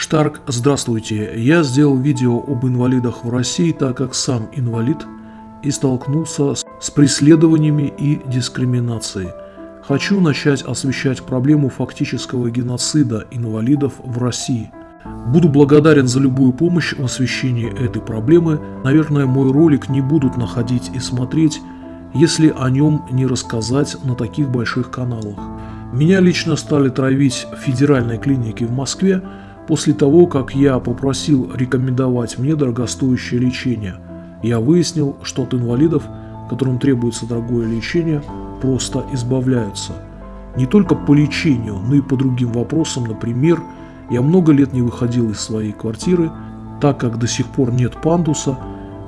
Штарк, здравствуйте. Я сделал видео об инвалидах в России, так как сам инвалид и столкнулся с преследованиями и дискриминацией. Хочу начать освещать проблему фактического геноцида инвалидов в России. Буду благодарен за любую помощь в освещении этой проблемы. Наверное, мой ролик не будут находить и смотреть, если о нем не рассказать на таких больших каналах. Меня лично стали травить в федеральной клинике в Москве после того, как я попросил рекомендовать мне дорогостоящее лечение. Я выяснил, что от инвалидов, которым требуется дорогое лечение, просто избавляются. Не только по лечению, но и по другим вопросам, например, я много лет не выходил из своей квартиры, так как до сих пор нет пандуса,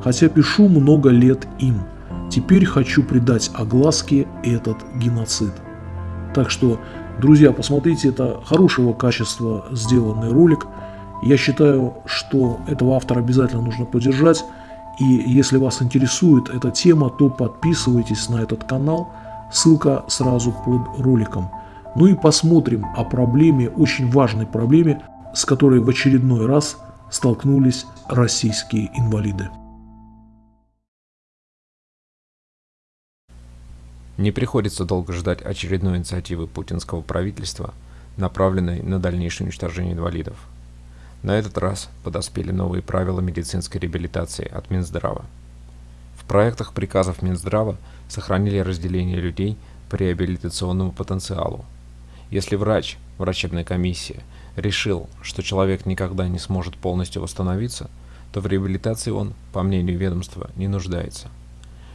хотя пишу много лет им. Теперь хочу придать огласке этот геноцид. Так что, друзья, посмотрите, это хорошего качества сделанный ролик. Я считаю, что этого автора обязательно нужно поддержать. И если вас интересует эта тема, то подписывайтесь на этот канал. Ссылка сразу под роликом. Ну и посмотрим о проблеме, очень важной проблеме, с которой в очередной раз столкнулись российские инвалиды. Не приходится долго ждать очередной инициативы путинского правительства, направленной на дальнейшее уничтожение инвалидов. На этот раз подоспели новые правила медицинской реабилитации от Минздрава. В проектах приказов Минздрава сохранили разделение людей по реабилитационному потенциалу. Если врач, врачебная комиссия, решил, что человек никогда не сможет полностью восстановиться, то в реабилитации он, по мнению ведомства, не нуждается.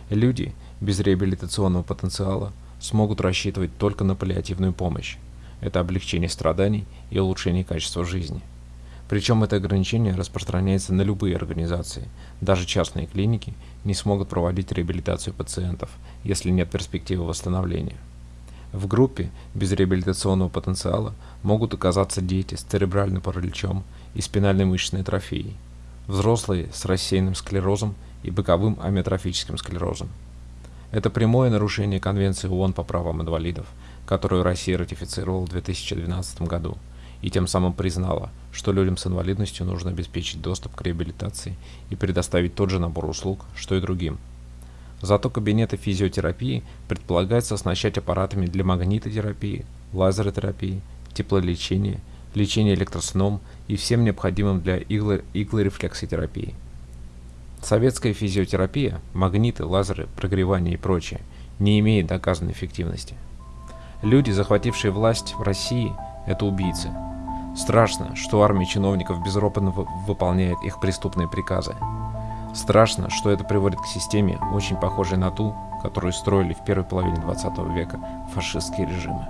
Люди без реабилитационного потенциала смогут рассчитывать только на паллиативную помощь. Это облегчение страданий и улучшение качества жизни. Причем это ограничение распространяется на любые организации. Даже частные клиники не смогут проводить реабилитацию пациентов, если нет перспективы восстановления. В группе без реабилитационного потенциала могут оказаться дети с церебральным параличом и спинальной мышечной атрофией, взрослые с рассеянным склерозом и боковым амиотрофическим склерозом. Это прямое нарушение Конвенции ООН по правам инвалидов, которую Россия ратифицировала в 2012 году, и тем самым признала, что людям с инвалидностью нужно обеспечить доступ к реабилитации и предоставить тот же набор услуг, что и другим. Зато кабинеты физиотерапии предполагается оснащать аппаратами для магнитотерапии, лазеротерапии, теплолечения, лечения электросном и всем необходимым для иглорефлексотерапии. Советская физиотерапия, магниты, лазеры, прогревание и прочее, не имеет доказанной эффективности. Люди, захватившие власть в России, это убийцы. Страшно, что армия чиновников безропотно выполняет их преступные приказы. Страшно, что это приводит к системе, очень похожей на ту, которую строили в первой половине 20 века фашистские режимы.